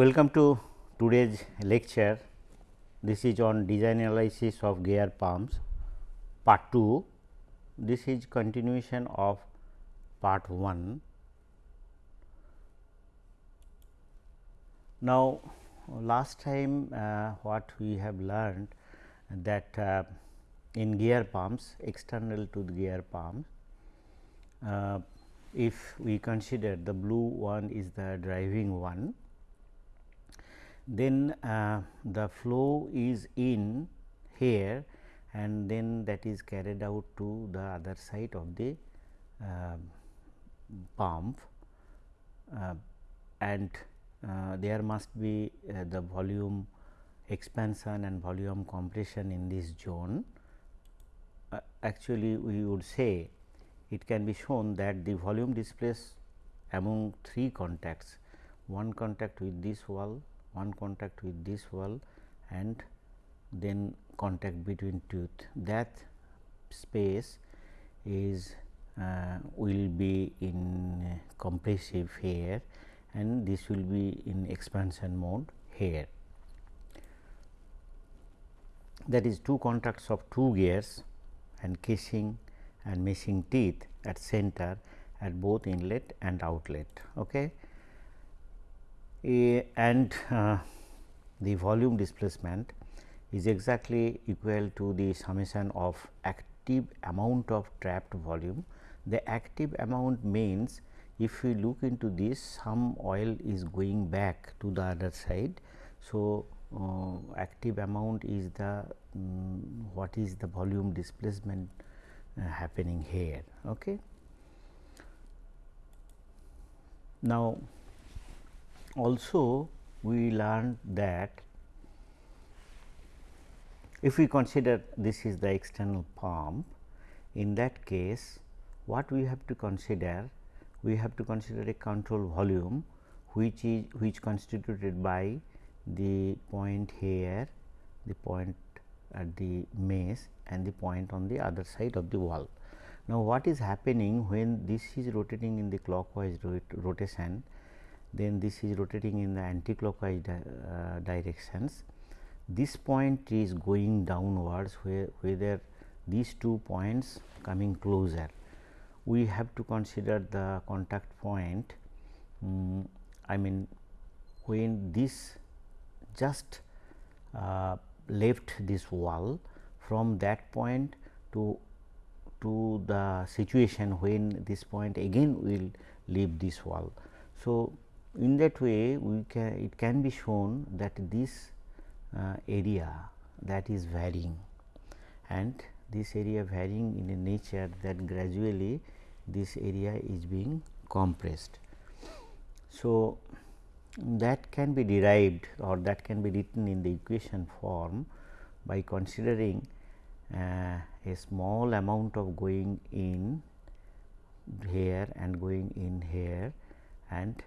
welcome to today's lecture. This is on design analysis of gear pumps part 2. This is continuation of part 1. Now, last time uh, what we have learned that uh, in gear pumps external to the gear pump uh, if we consider the blue one is the driving one, then uh, the flow is in here and then that is carried out to the other side of the uh, pump uh, and uh, there must be uh, the volume expansion and volume compression in this zone. Uh, actually, we would say it can be shown that the volume displaced among three contacts, one contact with this wall, one contact with this wall and then contact between tooth. That space is uh, will be in compressive here and this will be in expansion mode here. That is two contacts of two gears and casing and meshing teeth at center at both inlet and outlet. Okay. A, and uh, the volume displacement is exactly equal to the summation of active amount of trapped volume. The active amount means if we look into this some oil is going back to the other side. So, uh, active amount is the um, what is the volume displacement uh, happening here. Okay. Now, also we learned that if we consider this is the external pump, in that case what we have to consider? We have to consider a control volume which is which constituted by the point here, the point at the mesh and the point on the other side of the wall. Now, what is happening when this is rotating in the clockwise rot rotation, then this is rotating in the anti-clockwise di uh, directions. This point is going downwards where whether these two points coming closer. We have to consider the contact point um, I mean when this just uh, left this wall from that point to to the situation when this point again will leave this wall. So, in that way we can it can be shown that this uh, area that is varying and this area varying in a nature that gradually this area is being compressed. So, that can be derived or that can be written in the equation form by considering uh, a small amount of going in here and going in here and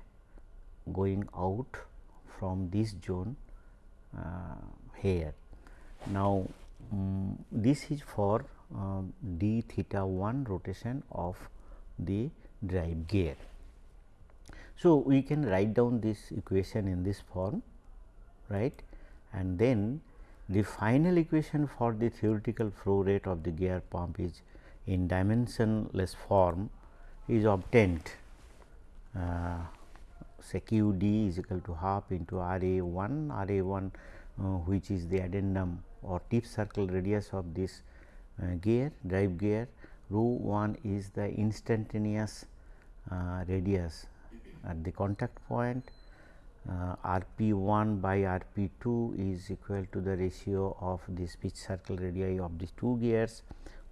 going out from this zone uh, here. Now, um, this is for uh, d theta 1 rotation of the drive gear. So, we can write down this equation in this form right and then the final equation for the theoretical flow rate of the gear pump is in dimensionless form is obtained uh, say q d is equal to half into r a 1 r a 1 uh, which is the addendum or tip circle radius of this uh, gear drive gear. Rho 1 is the instantaneous uh, radius at the contact point. Uh, R p 1 by R p 2 is equal to the ratio of this pitch circle radii of these two gears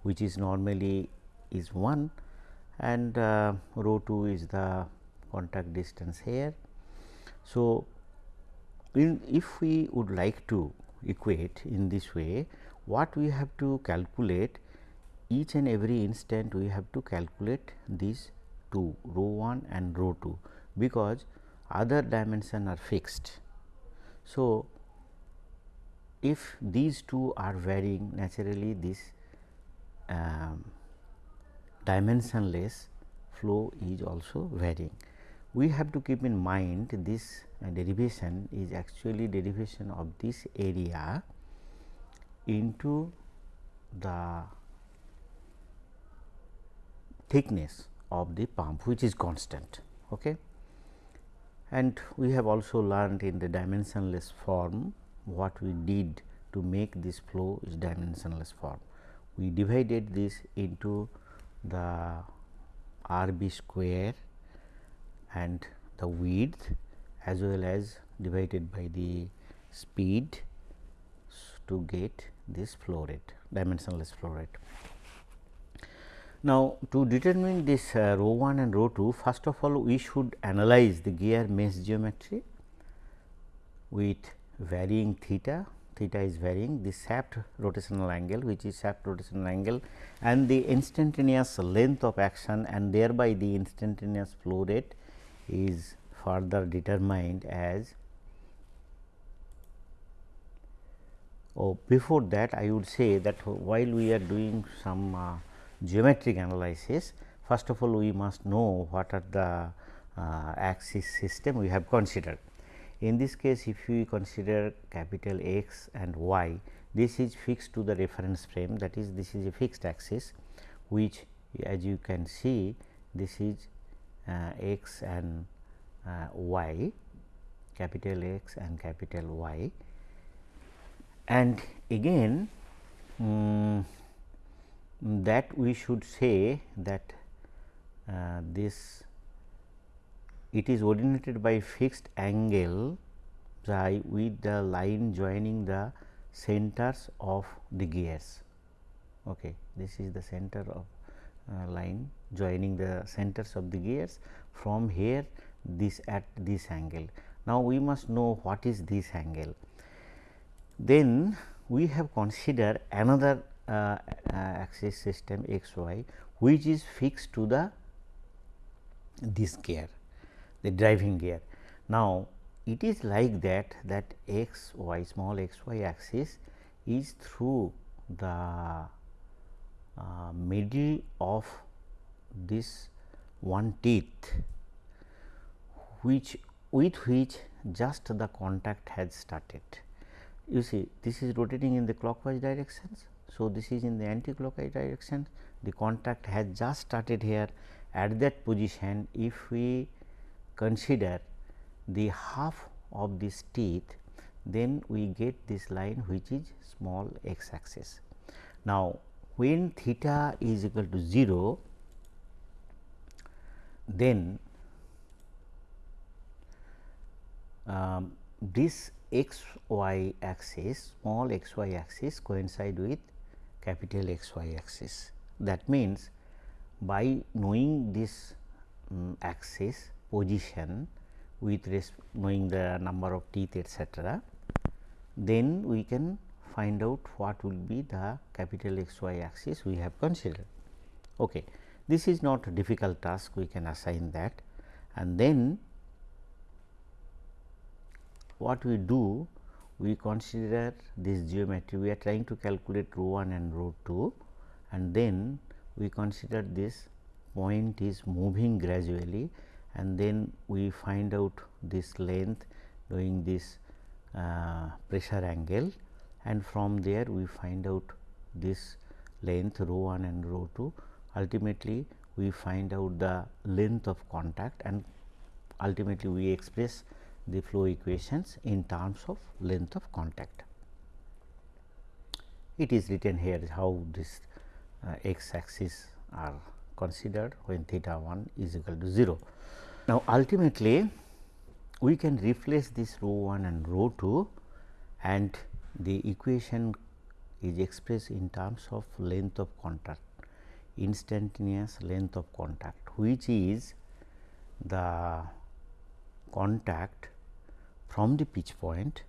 which is normally is 1 and uh, rho 2 is the contact distance here. So, in if we would like to equate in this way what we have to calculate each and every instant we have to calculate these two rho 1 and rho 2 because other dimension are fixed. So, if these two are varying naturally this um, dimensionless flow is also varying. We have to keep in mind this uh, derivation is actually derivation of this area into the thickness of the pump which is constant. Okay. And we have also learned in the dimensionless form what we did to make this flow is dimensionless form. We divided this into the r b square and the width as well as divided by the speed to get this flow rate dimensionless flow rate. Now, to determine this uh, rho 1 and rho 2 first of all we should analyze the gear mesh geometry with varying theta, theta is varying the shaft rotational angle which is shaft rotational angle and the instantaneous length of action and thereby the instantaneous flow rate is further determined as oh before that I would say that while we are doing some uh, geometric analysis first of all we must know what are the uh, axis system we have considered. In this case if we consider capital X and Y this is fixed to the reference frame that is this is a fixed axis which as you can see this is x and uh, y capital X and capital Y and again um, that we should say that uh, this it is ordinated by fixed angle psi with the line joining the centers of the gears. Okay. This is the center of uh, line joining the centers of the gears from here this at this angle. Now, we must know what is this angle. Then we have considered another uh, uh, axis system x y which is fixed to the this gear the driving gear. Now, it is like that that x y small x y axis is through the uh, middle of this one teeth which with which just the contact has started. You see this is rotating in the clockwise directions. So, this is in the anti-clockwise direction the contact has just started here at that position if we consider the half of this teeth then we get this line which is small x axis. Now, when theta is equal to 0 then um, this x y axis small x y axis coincide with capital X y axis. That means, by knowing this um, axis position with knowing the number of teeth etcetera, then we can find out what will be the capital X y axis we have considered. Okay. This is not a difficult task we can assign that and then what we do we consider this geometry we are trying to calculate rho 1 and rho 2 and then we consider this point is moving gradually and then we find out this length doing this uh, pressure angle and from there we find out this length rho 1 and rho 2 ultimately we find out the length of contact and ultimately we express the flow equations in terms of length of contact. It is written here how this uh, x axis are considered when theta 1 is equal to 0. Now, ultimately we can replace this rho 1 and rho 2 and the equation is expressed in terms of length of contact instantaneous length of contact which is the contact from the pitch point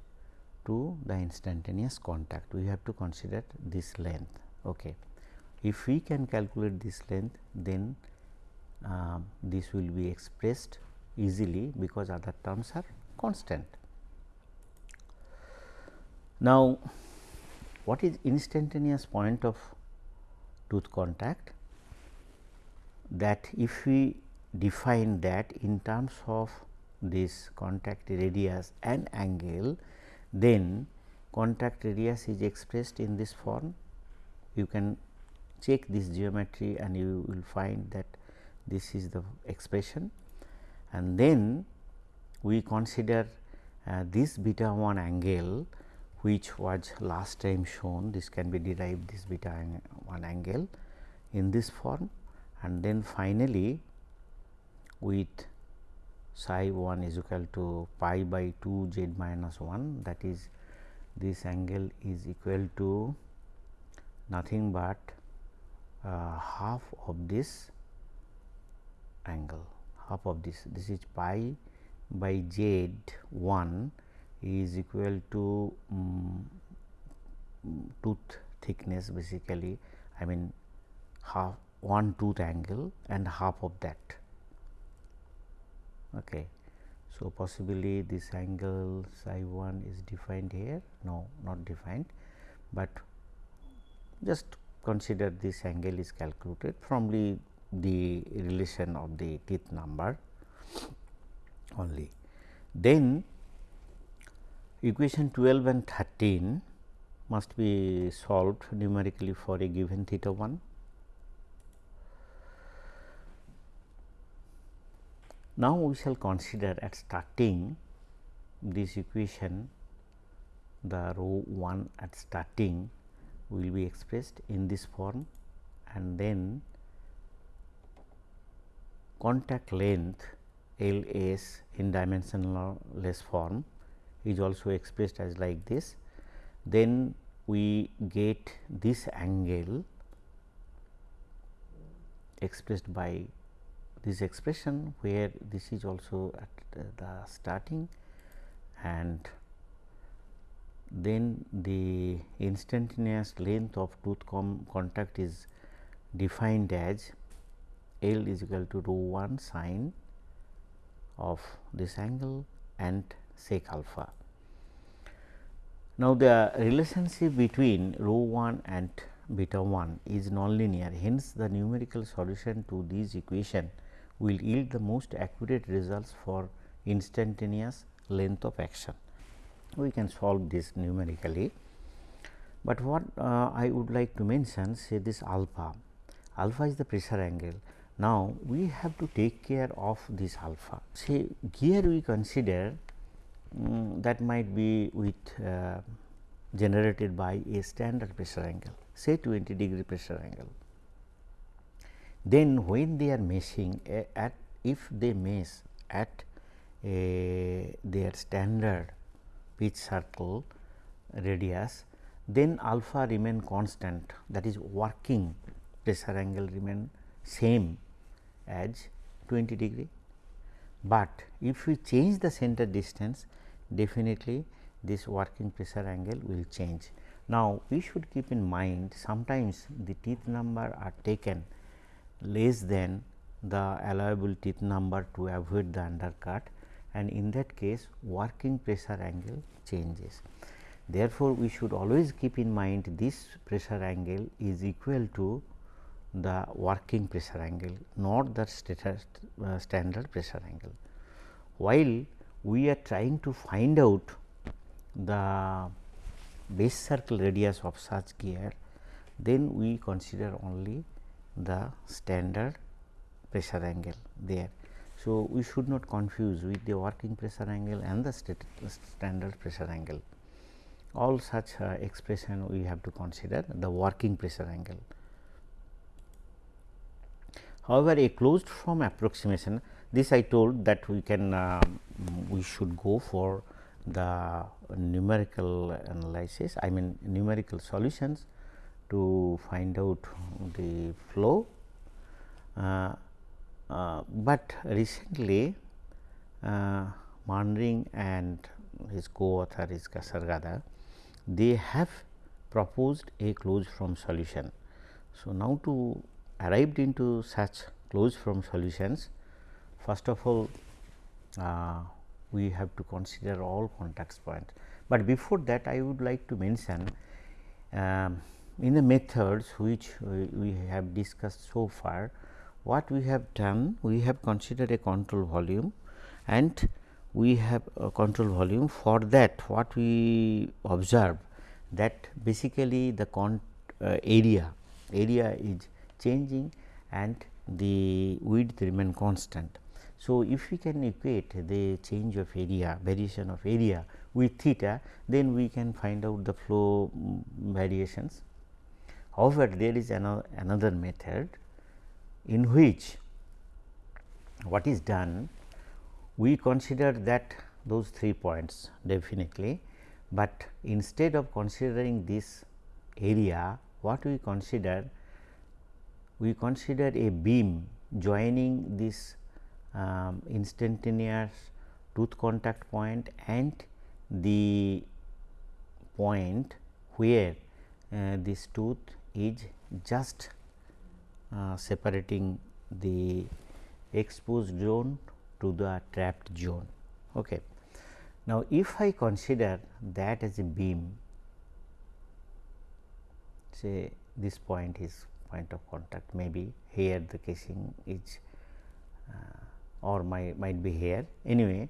to the instantaneous contact we have to consider this length. Okay. If we can calculate this length then uh, this will be expressed easily because other terms are constant. Now, what is instantaneous point of tooth contact that if we define that in terms of this contact radius and angle, then contact radius is expressed in this form. You can check this geometry and you will find that this is the expression and then we consider uh, this beta 1 angle which was last time shown this can be derived this beta 1 angle in this form and then finally with psi 1 is equal to pi by 2 z minus 1 that is this angle is equal to nothing but uh, half of this angle half of this this is pi by z 1 is equal to um, tooth thickness basically I mean half one tooth angle and half of that. Okay. So, possibly this angle psi 1 is defined here no not defined, but just consider this angle is calculated from the, the relation of the teeth number only. Then equation 12 and 13 must be solved numerically for a given theta 1 Now, we shall consider at starting this equation the row 1 at starting will be expressed in this form and then contact length L s in dimensionless form is also expressed as like this. Then we get this angle expressed by this expression where this is also at the starting and then the instantaneous length of tooth contact is defined as L is equal to rho 1 sine of this angle and sec alpha. Now, the relationship between rho 1 and beta 1 is nonlinear hence the numerical solution to this equation will yield the most accurate results for instantaneous length of action. We can solve this numerically, but what uh, I would like to mention say this alpha, alpha is the pressure angle. Now, we have to take care of this alpha. Say here we consider um, that might be with uh, generated by a standard pressure angle say 20 degree pressure angle then when they are meshing at if they mesh at a, their standard pitch circle radius then alpha remain constant that is working pressure angle remain same as 20 degree. But if we change the center distance definitely this working pressure angle will change. Now, we should keep in mind sometimes the teeth number are taken less than the allowable teeth number to avoid the undercut and in that case working pressure angle changes. Therefore, we should always keep in mind this pressure angle is equal to the working pressure angle not the uh, standard pressure angle. While we are trying to find out the base circle radius of such gear then we consider only the standard pressure angle there. So, we should not confuse with the working pressure angle and the standard pressure angle. All such uh, expression we have to consider the working pressure angle. However, a closed form approximation this I told that we can uh, we should go for the numerical analysis I mean numerical solutions to find out the flow. Uh, uh, but recently uh, and his co-author is Kasaragadda, they have proposed a closed form solution. So, now to arrived into such closed form solutions, first of all uh, we have to consider all contact points. But before that I would like to mention um, in the methods which we have discussed so far, what we have done we have considered a control volume and we have a control volume for that what we observe that basically the con uh, area area is changing and the width remain constant. So, if we can equate the change of area variation of area with theta then we can find out the flow um, variations. However, there is another method in which what is done we consider that those three points definitely, but instead of considering this area what we consider we consider a beam joining this um, instantaneous tooth contact point and the point where uh, this tooth is just uh, separating the exposed zone to the trapped zone. Okay. Now, if I consider that as a beam say this point is point of contact maybe here the casing is uh, or might, might be here anyway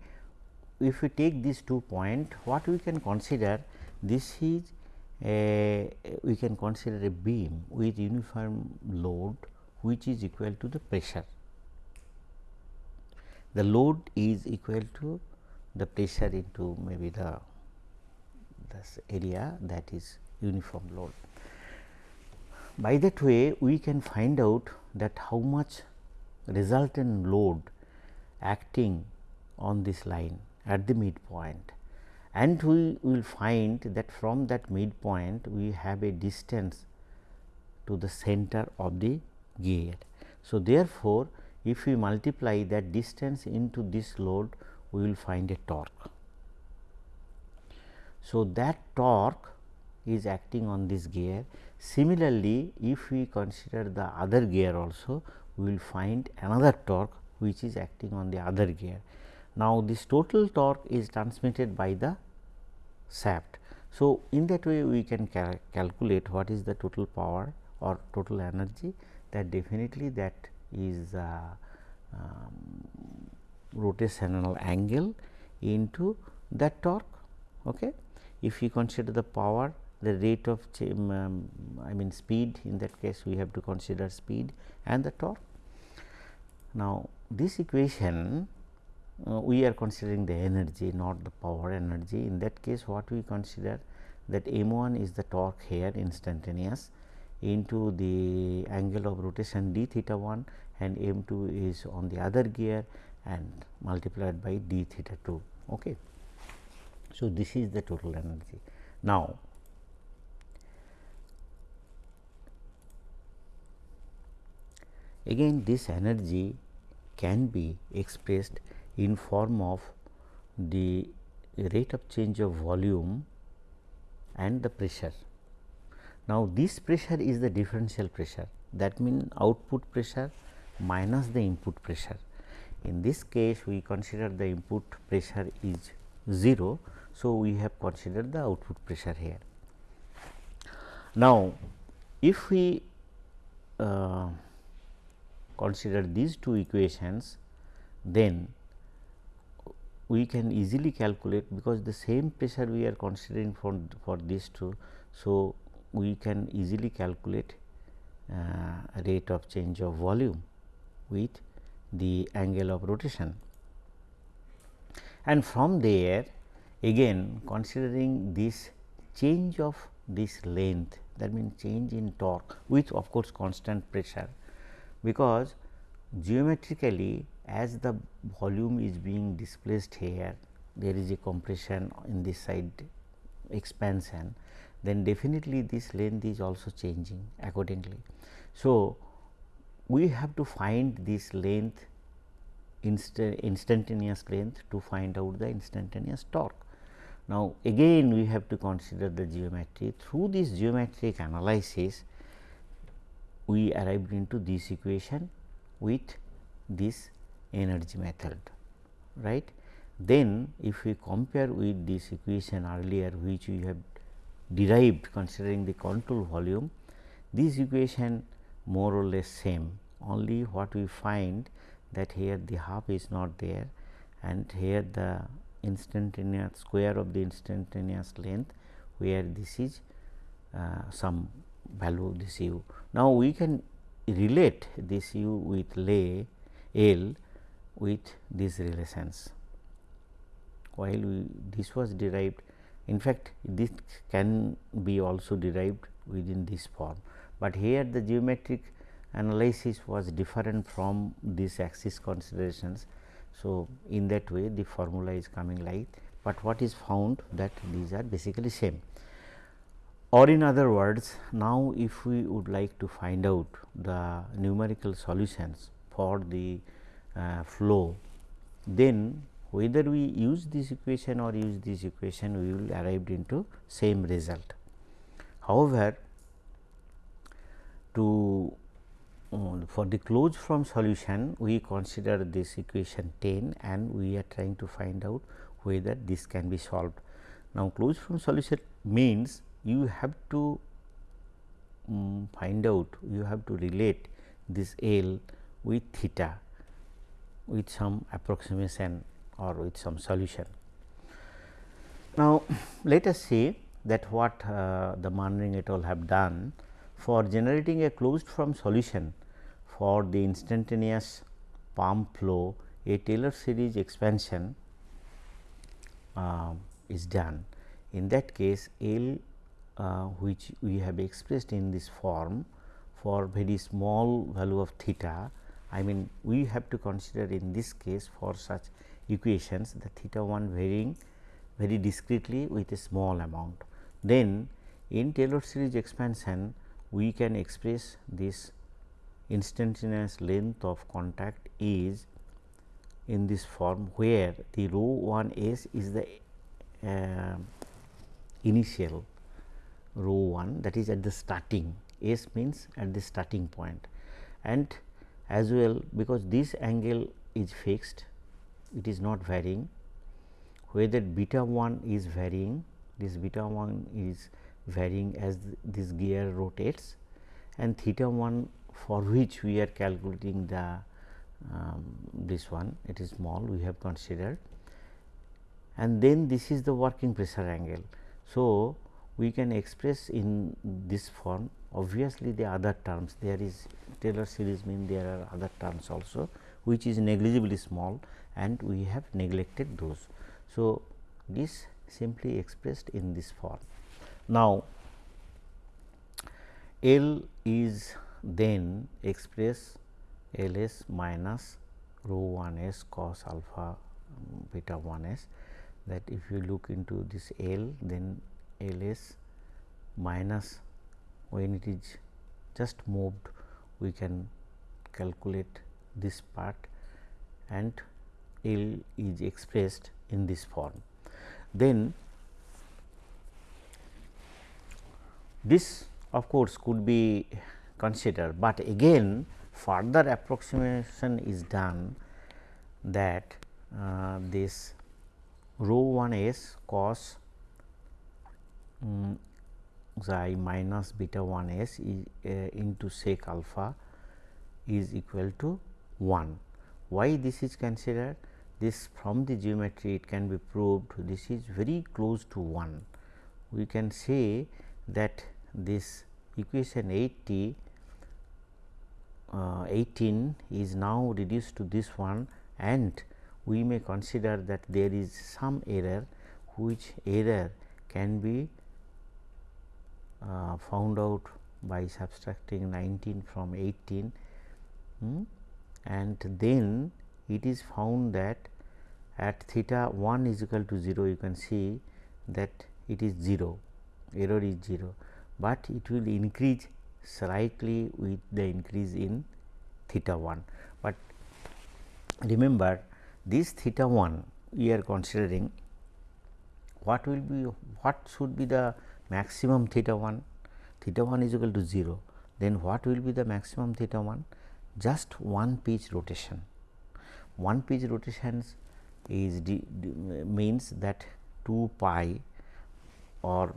if we take these two point what we can consider this is a we can consider a beam with uniform load which is equal to the pressure. The load is equal to the pressure into maybe the this area that is uniform load. By that way we can find out that how much resultant load acting on this line at the midpoint and we will find that from that midpoint we have a distance to the center of the gear. So, therefore, if we multiply that distance into this load we will find a torque. So, that torque is acting on this gear. Similarly, if we consider the other gear also we will find another torque which is acting on the other gear. Now, this total torque is transmitted by the shaft. So, in that way we can cal calculate what is the total power or total energy that definitely that is uh, um, rotational angle into that torque. Okay. If we consider the power the rate of um, I mean speed in that case we have to consider speed and the torque. Now, this equation uh, we are considering the energy not the power energy in that case what we consider that m 1 is the torque here instantaneous into the angle of rotation d theta 1 and m 2 is on the other gear and multiplied by d theta 2. Okay. So, this is the total energy. Now, again this energy can be expressed in form of the rate of change of volume and the pressure. Now, this pressure is the differential pressure that means output pressure minus the input pressure. In this case we consider the input pressure is 0. So, we have considered the output pressure here. Now, if we uh, consider these two equations then we can easily calculate because the same pressure we are considering for, for these two. So, we can easily calculate uh, rate of change of volume with the angle of rotation. And from there again considering this change of this length that means change in torque with of course constant pressure because geometrically as the volume is being displaced here there is a compression in this side expansion then definitely this length is also changing accordingly. So, we have to find this length instantaneous length to find out the instantaneous torque. Now, again we have to consider the geometry through this geometric analysis we arrived into this equation with this energy method right. Then if we compare with this equation earlier which we have derived considering the control volume this equation more or less same only what we find that here the half is not there and here the instantaneous square of the instantaneous length where this is uh, some value of this u. Now, we can relate this u with lay L with these relations while we this was derived in fact this can be also derived within this form, but here the geometric analysis was different from these axis considerations. So, in that way the formula is coming like, but what is found that these are basically same or in other words now if we would like to find out the numerical solutions for the uh, flow then whether we use this equation or use this equation we will arrive into same result. However, to uh, for the closed form solution we consider this equation 10 and we are trying to find out whether this can be solved. Now, closed form solution means you have to um, find out you have to relate this L with theta with some approximation or with some solution. Now, let us see that what uh, the Manring et al. have done for generating a closed form solution for the instantaneous pump flow a Taylor series expansion uh, is done. In that case L uh, which we have expressed in this form for very small value of theta I mean we have to consider in this case for such equations the theta 1 varying very discretely with a small amount. Then in Taylor series expansion we can express this instantaneous length of contact is in this form where the rho 1 s is the uh, initial rho 1 that is at the starting s means at the starting point and as well because this angle is fixed it is not varying whether beta 1 is varying this beta 1 is varying as this gear rotates and theta 1 for which we are calculating the um, this one it is small we have considered and then this is the working pressure angle. So, we can express in this form obviously the other terms there is Taylor series mean there are other terms also which is negligibly small and we have neglected those. So, this simply expressed in this form. Now, L is then express L s minus rho 1 s cos alpha beta 1 s that if you look into this L then L s minus when it is just moved we can calculate this part and L is expressed in this form. Then this of course, could be considered, but again further approximation is done that uh, this rho 1 s cos um, xi minus beta 1 s is, uh, into sec alpha is equal to 1. Why this is considered? This from the geometry it can be proved this is very close to 1. We can say that this equation 80 uh, 18 is now reduced to this one and we may consider that there is some error which error can be uh, found out by subtracting 19 from 18 hmm, and then it is found that at theta 1 is equal to 0 you can see that it is 0 error is 0, but it will increase slightly with the increase in theta 1. But remember this theta 1 we are considering what will be what should be the maximum theta 1 theta 1 is equal to 0 then what will be the maximum theta 1 just one pitch rotation. One pitch rotations is means that 2 pi or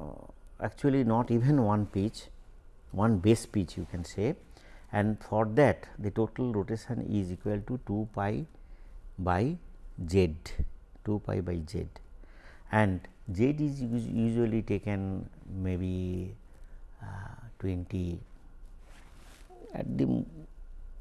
uh, actually not even one pitch one base pitch you can say. And for that the total rotation is equal to 2 pi by z 2 pi by z. And z is usually taken maybe uh, 20 at the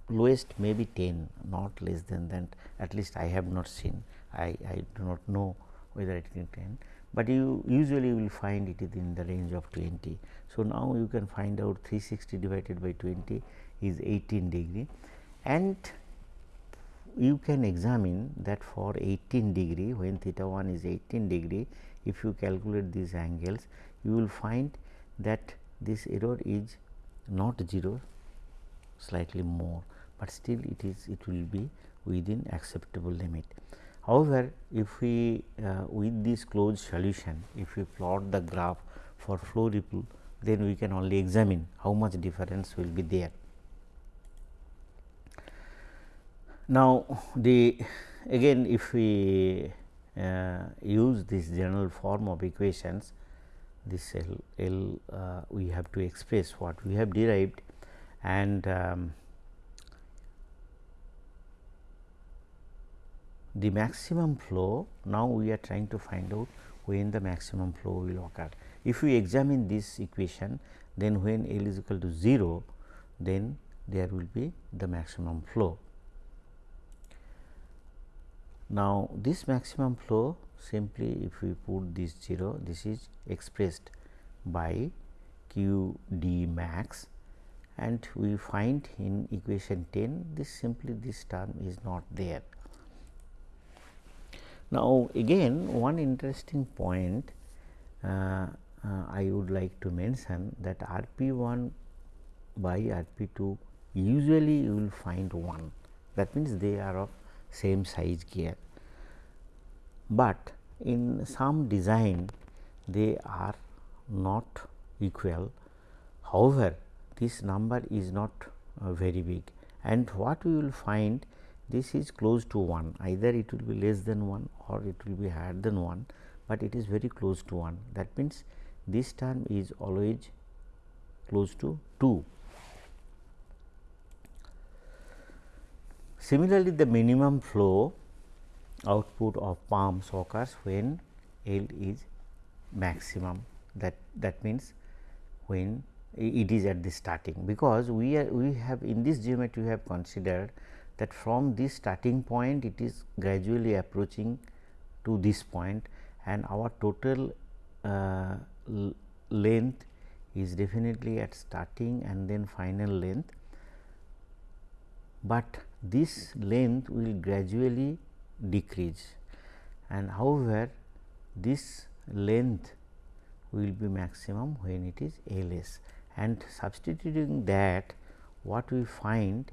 lowest maybe 10 not less than that. At least I have not seen. I, I do not know whether it is 10, but you usually will find it is in the range of 20. So, now you can find out 360 divided by 20 is 18 degree. And you can examine that for 18 degree when theta 1 is 18 degree if you calculate these angles you will find that this error is not 0 slightly more, but still it is it will be within acceptable limit. However, if we uh, with this closed solution if we plot the graph for flow ripple then we can only examine how much difference will be there. Now, the again if we use this general form of equations this L, L uh, we have to express what we have derived and um, the maximum flow now we are trying to find out when the maximum flow will occur. If we examine this equation then when L is equal to 0 then there will be the maximum flow. Now, this maximum flow simply if we put this 0 this is expressed by q d max and we find in equation 10 this simply this term is not there. Now, again one interesting point uh, uh, I would like to mention that R p 1 by R p 2 usually you will find 1 that means they are of same size gear, but in some design they are not equal. However, this number is not uh, very big and what we will find this is close to 1 either it will be less than 1 or it will be higher than 1, but it is very close to 1 that means this term is always close to 2. Similarly, the minimum flow output of pumps occurs when L is maximum. That that means when it is at the starting. Because we are we have in this geometry we have considered that from this starting point it is gradually approaching to this point and our total uh, length is definitely at starting and then final length, but this length will gradually decrease and however, this length will be maximum when it is LS and substituting that what we find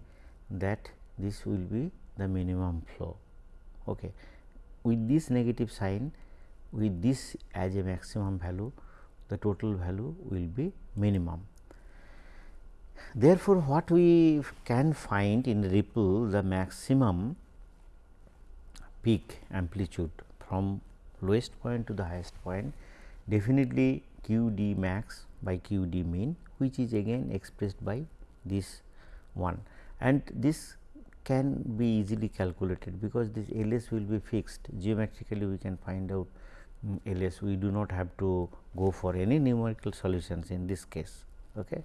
that this will be the minimum flow. Okay. With this negative sign with this as a maximum value the total value will be minimum. Therefore, what we can find in ripple the maximum peak amplitude from lowest point to the highest point definitely q d max by q d mean which is again expressed by this one and this can be easily calculated because this LS will be fixed geometrically we can find out um, LS we do not have to go for any numerical solutions in this case. Okay.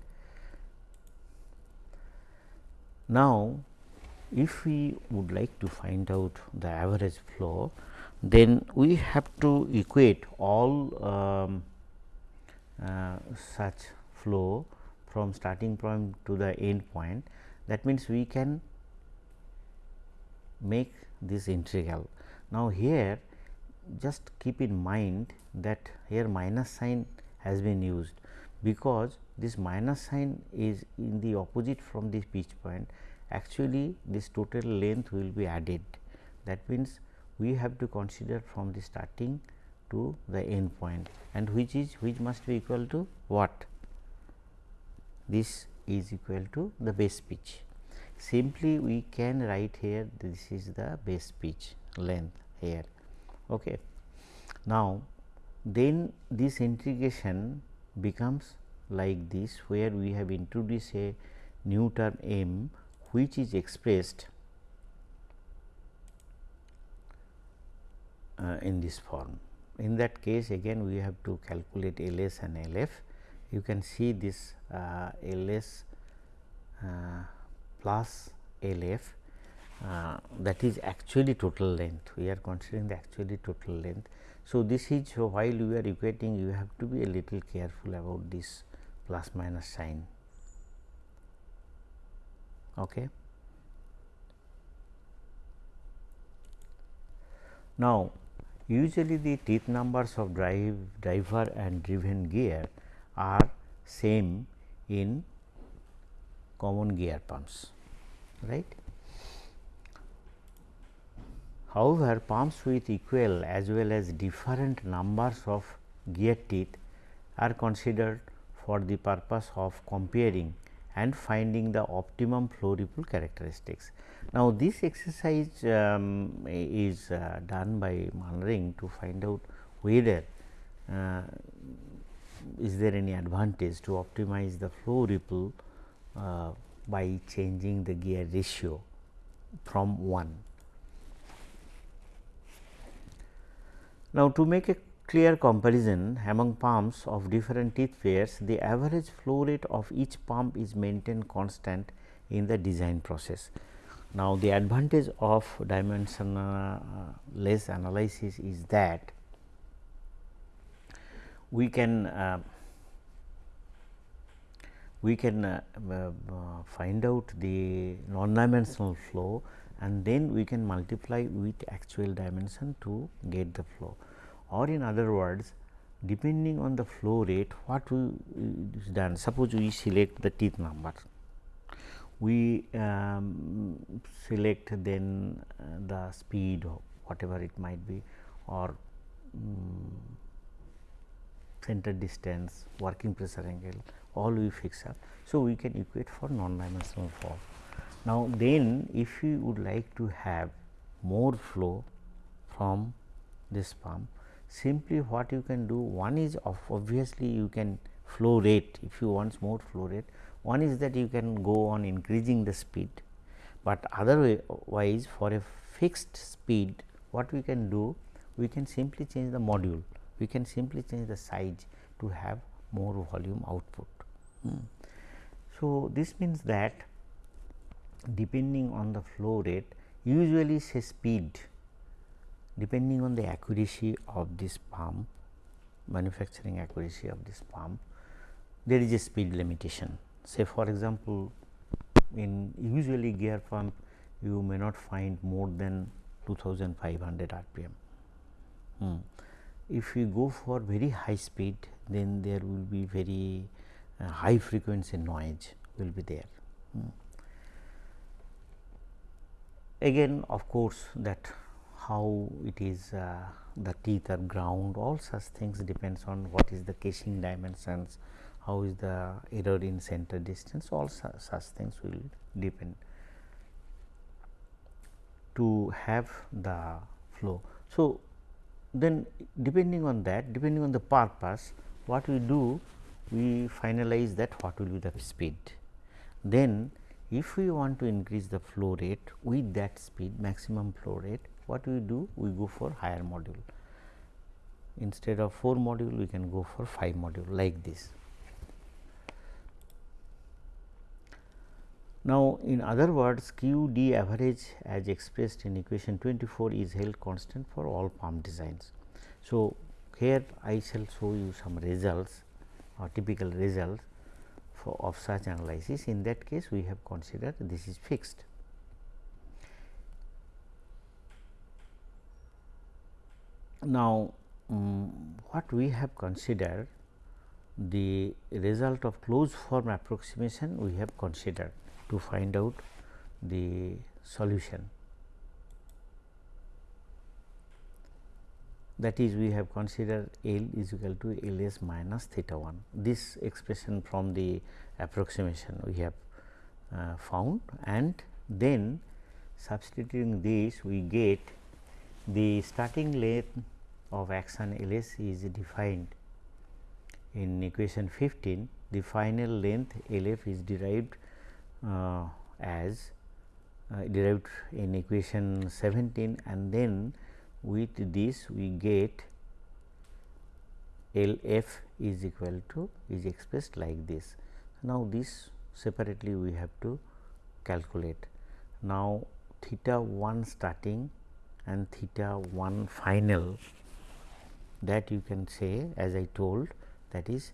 Now, if we would like to find out the average flow then we have to equate all um, uh, such flow from starting point to the end point that means we can make this integral. Now, here just keep in mind that here minus sign has been used because this minus sign is in the opposite from this pitch point. Actually this total length will be added. That means we have to consider from the starting to the end point. And which is which must be equal to what? This is equal to the base pitch. Simply we can write here this is the base pitch length here. Okay. Now, then this integration becomes like this where we have introduced a new term m which is expressed uh, in this form. In that case again we have to calculate LS and LF. You can see this uh, LS uh, plus LF uh, that is actually total length. We are considering the actually total length. So, this is while you are equating you have to be a little careful about this plus minus sign. Okay. Now, usually the teeth numbers of drive driver and driven gear are same in common gear pumps right. However, pumps with equal as well as different numbers of gear teeth are considered for the purpose of comparing and finding the optimum flow ripple characteristics. Now, this exercise um, is uh, done by Manring to find out whether uh, is there any advantage to optimize the flow ripple uh, by changing the gear ratio from 1. Now, to make a clear comparison among pumps of different teeth pairs, the average flow rate of each pump is maintained constant in the design process. Now, the advantage of dimensionless analysis is that we can uh, we can uh, uh, find out the non-dimensional flow and then we can multiply with actual dimension to get the flow or in other words depending on the flow rate what we is done suppose we select the teeth number we um, select then uh, the speed or whatever it might be or um, center distance working pressure angle all we fix up. So, we can equate for non dimensional form. Now, then if we would like to have more flow from this pump simply what you can do one is obviously you can flow rate if you want more flow rate one is that you can go on increasing the speed, but otherwise for a fixed speed what we can do we can simply change the module we can simply change the size to have more volume output. Hmm. So, this means that depending on the flow rate usually say speed depending on the accuracy of this pump manufacturing accuracy of this pump there is a speed limitation. Say for example, in usually gear pump you may not find more than 2500 rpm. Hmm. If you go for very high speed then there will be very uh, high frequency noise will be there. Hmm. Again of course, that how it is uh, the teeth are ground all such things depends on what is the casing dimensions, how is the error in center distance all su such things will depend to have the flow. So, then depending on that depending on the purpose what we do we finalize that what will be the speed. Then if we want to increase the flow rate with that speed maximum flow rate what we do we go for higher module instead of 4 module we can go for 5 module like this. Now, in other words Q d average as expressed in equation 24 is held constant for all pump designs. So, here I shall show you some results or typical results for of such analysis. In that case, we have considered this is fixed. Now, um, what we have considered the result of closed form approximation we have considered to find out the solution. that is we have considered L is equal to L s minus theta 1. This expression from the approximation we have uh, found and then substituting this we get the starting length of action L s is defined in equation 15 the final length L f is derived uh, as uh, derived in equation 17 and then with this we get L f is equal to is expressed like this. Now, this separately we have to calculate. Now, theta 1 starting and theta 1 final that you can say as I told that is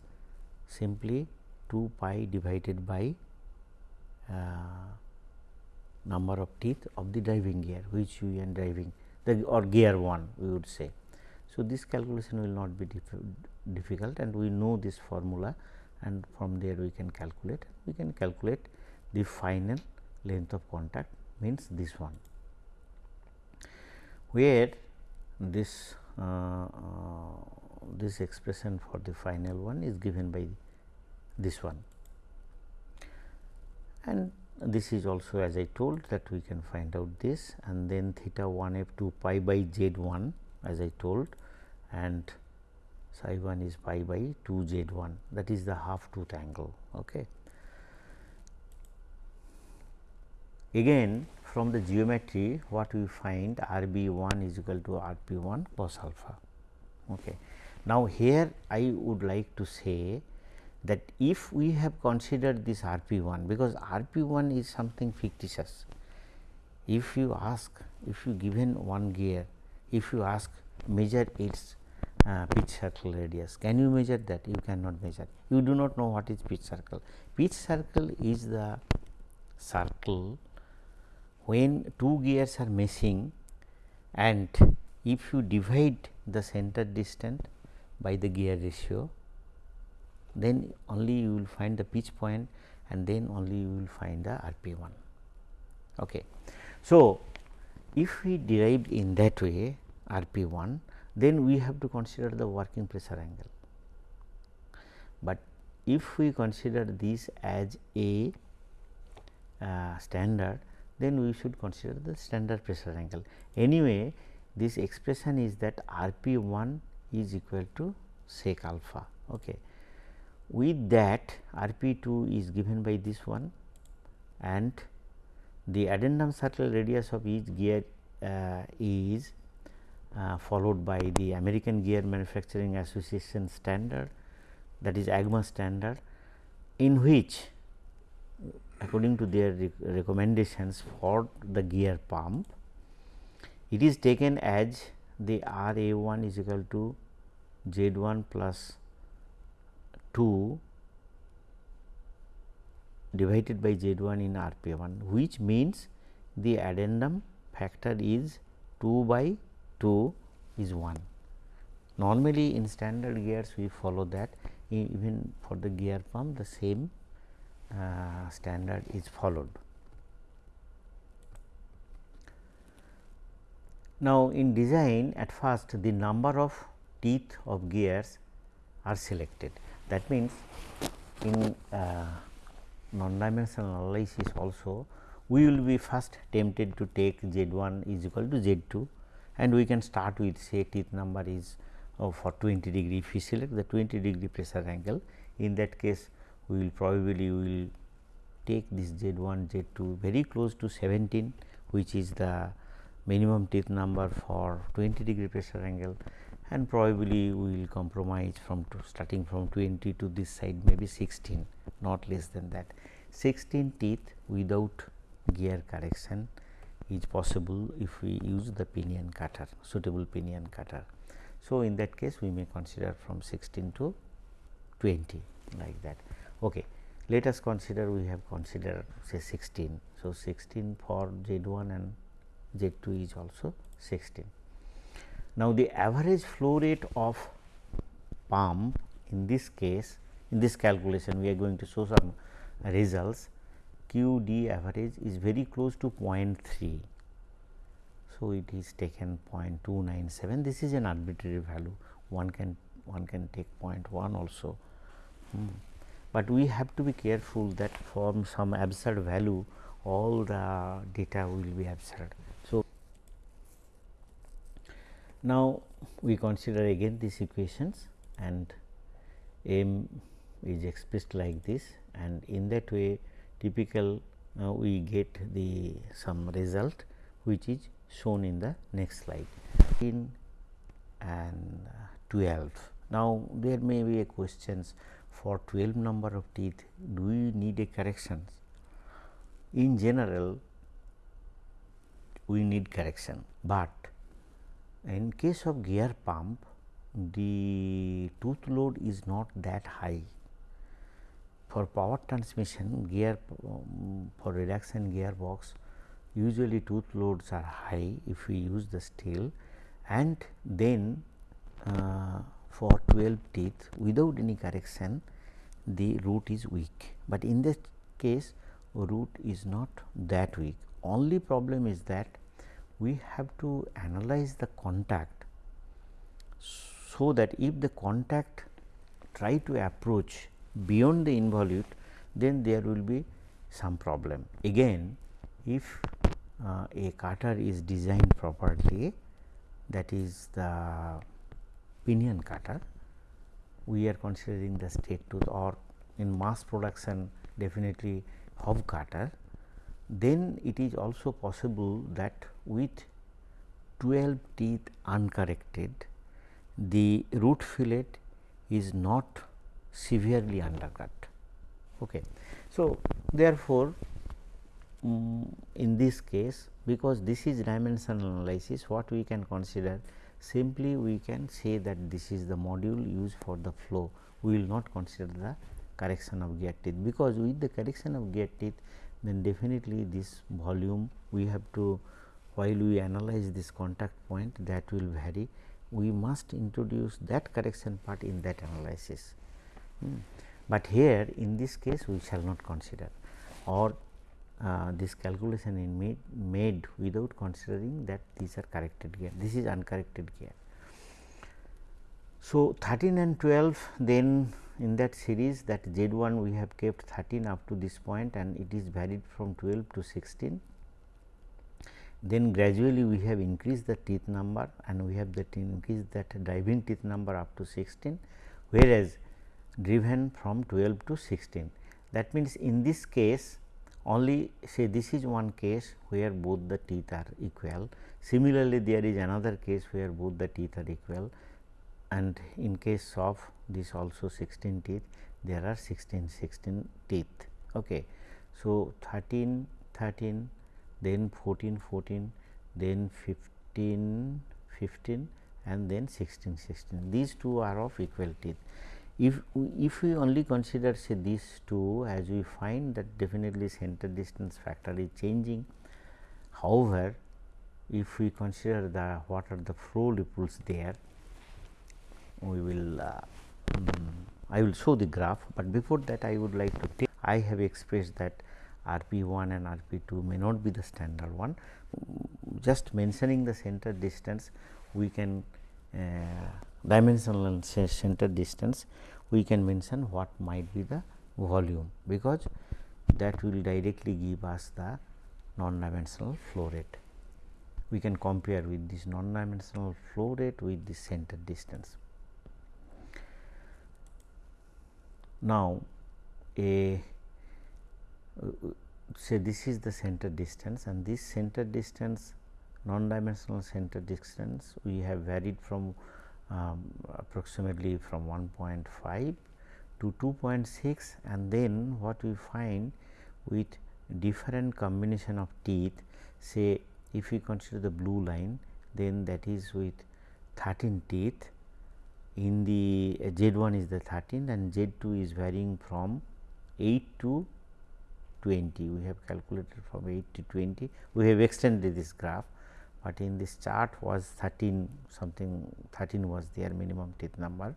simply 2 pi divided by uh, number of teeth of the driving gear which we are driving the or gear 1 we would say. So, this calculation will not be difficult and we know this formula and from there we can calculate we can calculate the final length of contact means this one where this Uh, uh, this expression for the final one is given by this one and this is also as I told that we can find out this and then theta 1 f 2 pi by z 1 as I told and psi 1 is pi by 2 z 1 that is the half tooth angle. Okay. Again from the geometry what we find R b 1 is equal to R p 1 cos alpha. Okay. Now, here I would like to say that if we have considered this R p 1 because R p 1 is something fictitious. If you ask if you given one gear if you ask measure its uh, pitch circle radius can you measure that you cannot measure you do not know what is pitch circle. Pitch circle is the circle when two gears are meshing and if you divide the center distance by the gear ratio then only you will find the pitch point and then only you will find the RP1. Okay. So, if we derived in that way RP1 then we have to consider the working pressure angle. But if we consider this as a uh, standard then we should consider the standard pressure angle. Anyway, this expression is that RP1 is equal to sec alpha. Okay. With that RP2 is given by this one and the addendum circle radius of each gear uh, is uh, followed by the American Gear Manufacturing Association standard that is AGMA standard in which according to their rec recommendations for the gear pump it is taken as the R A 1 is equal to Z 1 plus 2 divided by Z 1 in R P 1 which means the addendum factor is 2 by 2 is 1. Normally in standard gears we follow that even for the gear pump the same uh, standard is followed. Now, in design at first the number of teeth of gears are selected. That means, in uh, non-dimensional analysis also we will be first tempted to take Z 1 is equal to Z 2 and we can start with say teeth number is uh, for 20 degree if we select the 20 degree pressure angle in that case we will probably we will take this Z 1 Z 2 very close to 17 which is the minimum teeth number for 20 degree pressure angle and probably we will compromise from starting from 20 to this side maybe 16 not less than that 16 teeth without gear correction is possible if we use the pinion cutter suitable pinion cutter. So, in that case we may consider from 16 to 20 like that. Okay. Let us consider we have considered say 16. So, 16 for Z 1 and Z 2 is also 16. Now, the average flow rate of pump in this case in this calculation we are going to show some results q d average is very close to 0.3. So, it is taken 0.297 this is an arbitrary value one can one can take 0.1 also. Hmm. But we have to be careful that from some absurd value all the data will be absurd. So, now we consider again these equations and m is expressed like this and in that way typical uh, we get the some result which is shown in the next slide in and uh, 12. Now, there may be a questions for 12 number of teeth do we need a corrections? In general we need correction, but in case of gear pump the tooth load is not that high. For power transmission gear um, for reduction gearbox usually tooth loads are high if we use the steel and then uh, for 12 teeth without any correction the root is weak, but in this case root is not that weak only problem is that we have to analyze the contact so that if the contact try to approach beyond the involute then there will be some problem. Again if uh, a cutter is designed properly that is the pinion cutter we are considering the straight tooth or in mass production definitely hub cutter then it is also possible that with 12 teeth uncorrected the root fillet is not severely undercut. Okay. So, therefore, um, in this case because this is dimensional analysis what we can consider simply we can say that this is the module used for the flow we will not consider the correction of gear teeth because with the correction of gear teeth then definitely this volume we have to while we analyze this contact point that will vary we must introduce that correction part in that analysis. Hmm. But here in this case we shall not consider or uh, this calculation is made, made without considering that these are corrected gear, this is uncorrected gear. So, 13 and 12 then in that series that Z 1 we have kept 13 up to this point and it is varied from 12 to 16. Then gradually we have increased the teeth number and we have that increased that driving teeth number up to 16, whereas driven from 12 to 16. That means, in this case only say this is one case where both the teeth are equal. Similarly, there is another case where both the teeth are equal and in case of this also 16 teeth there are 16 16 teeth. Okay. So, 13 13 then 14 14 then 15 15 and then 16 16 these two are of equal teeth if if we only consider say these two as we find that definitely center distance factor is changing. However, if we consider the what are the flow ripples there, we will uh, um, I will show the graph, but before that I would like to take I have expressed that RP 1 and RP 2 may not be the standard one. Just mentioning the center distance we can uh, dimensional center distance we can mention what might be the volume because that will directly give us the non dimensional flow rate. We can compare with this non dimensional flow rate with the center distance. Now, a uh, say this is the center distance and this center distance non dimensional center distance we have varied from um, approximately from 1.5 to 2.6 and then what we find with different combination of teeth say if we consider the blue line then that is with 13 teeth. In the uh, Z 1 is the 13 and Z 2 is varying from 8 to 20 we have calculated from 8 to 20 we have extended this graph but in this chart was 13 something 13 was their minimum teeth number.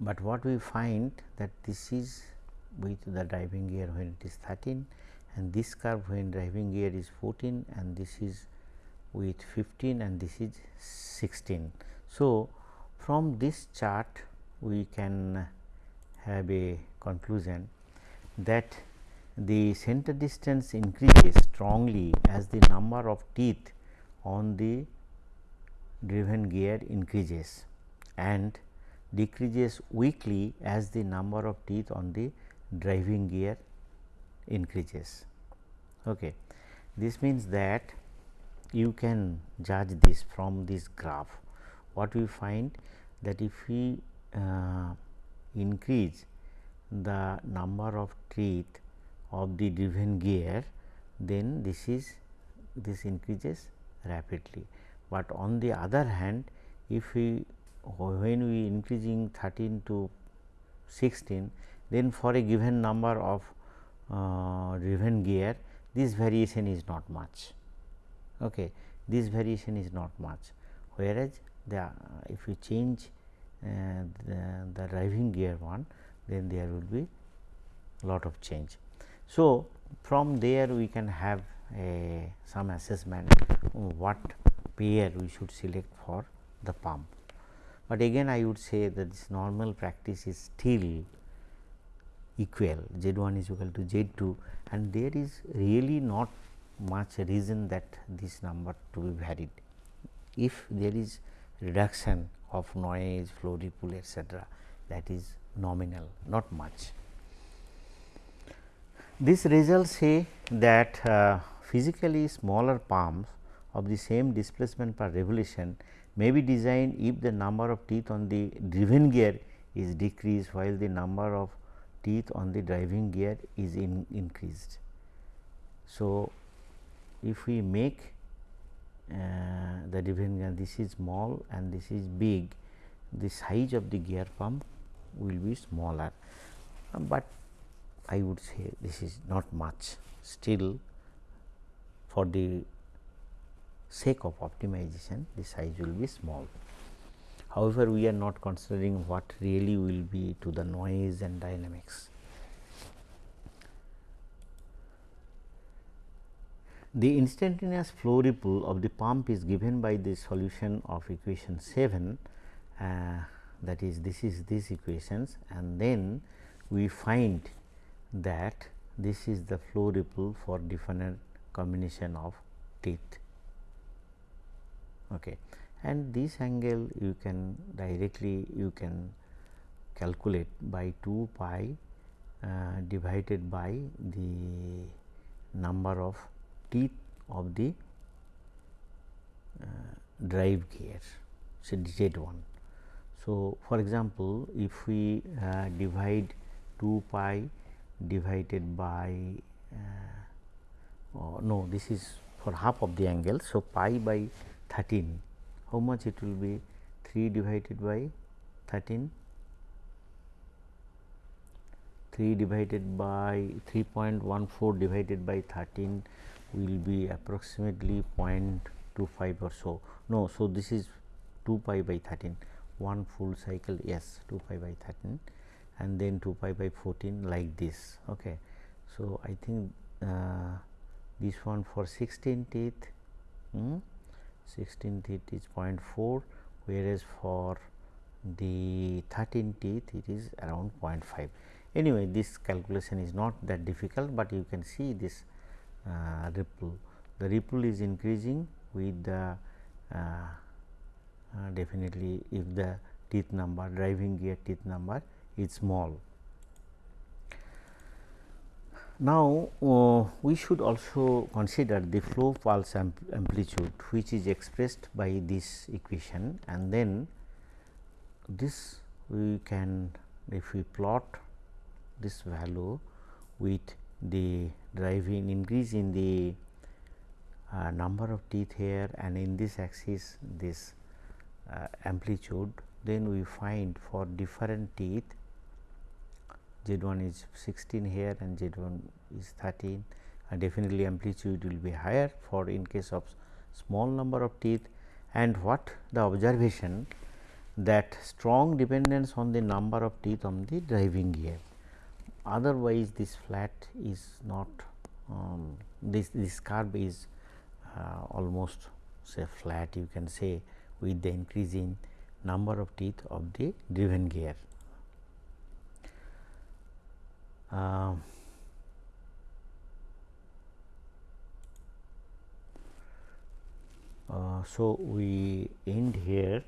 But what we find that this is with the driving gear when it is 13 and this curve when driving gear is 14 and this is with 15 and this is 16. So, from this chart we can have a conclusion that the center distance increases strongly as the number of teeth on the driven gear increases and decreases weakly as the number of teeth on the driving gear increases. Okay. This means that you can judge this from this graph. What we find that if we uh, increase the number of teeth of the driven gear, then this is this increases rapidly. But on the other hand, if we when we increasing 13 to 16, then for a given number of uh, driven gear, this variation is not much. Okay. This variation is not much, whereas the uh, if you change uh, the, the driving gear one, then there will be lot of change. So, from there we can have a some assessment what pair we should select for the pump. But again I would say that this normal practice is still equal z 1 is equal to z 2 and there is really not much reason that this number to be varied. If there is reduction of noise, flow ripple etc., that is nominal not much. This results say that uh, physically smaller pumps of the same displacement per revolution may be designed if the number of teeth on the driven gear is decreased while the number of teeth on the driving gear is in increased. So, if we make uh, the driven gear this is small and this is big the size of the gear pump will be smaller, but I would say this is not much still for the sake of optimization the size will be small. However, we are not considering what really will be to the noise and dynamics. The instantaneous flow ripple of the pump is given by the solution of equation 7 uh, that is this is these equations and then we find that this is the flow ripple for different combination of teeth. Okay. And this angle you can directly you can calculate by 2 pi uh, divided by the number of teeth of the uh, drive gear so Z 1. So, for example, if we uh, divide 2 pi divided by uh, oh, no this is for half of the angle. So, pi by 13 how much it will be? 3 divided by 13 3 divided by 3.14 divided by 13 will be approximately 0.25 or so. No so this is 2 pi by 13 one full cycle yes 2 pi by 13 and then 2 pi by 14 like this okay. So i think uh, this one for 16 teeth hmm, 16 teeth is 0.4 whereas for the 13 teeth it is around 0.5 anyway this calculation is not that difficult but you can see this uh, ripple. The ripple is increasing with the uh, uh, definitely if the teeth number driving gear teeth number is small. Now, uh, we should also consider the flow pulse amplitude which is expressed by this equation and then this we can if we plot this value with the driving increase in the uh, number of teeth here and in this axis this uh, amplitude then we find for different teeth z 1 is 16 here and z 1 is 13 and definitely amplitude will be higher for in case of small number of teeth. And what the observation that strong dependence on the number of teeth on the driving gear. Otherwise this flat is not um, this this curve is uh, almost say flat you can say with the increasing number of teeth of the driven gear. Um, uh, so, we end here.